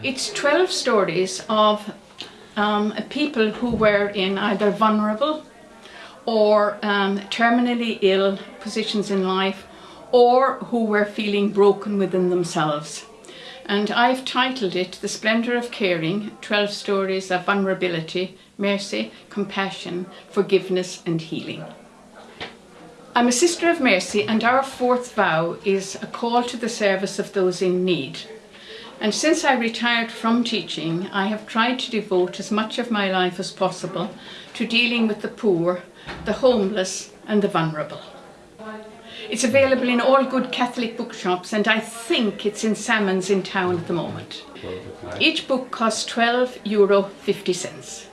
It's 12 stories of um, people who were in either vulnerable or um, terminally ill positions in life or who were feeling broken within themselves. And I've titled it The Splendour of Caring, 12 Stories of Vulnerability, Mercy, Compassion, Forgiveness and Healing. I'm a Sister of Mercy and our fourth vow is a call to the service of those in need. And since I retired from teaching, I have tried to devote as much of my life as possible to dealing with the poor, the homeless and the vulnerable. It's available in all good Catholic bookshops and I think it's in Salmons in town at the moment. Each book costs 12 euro 50 cents.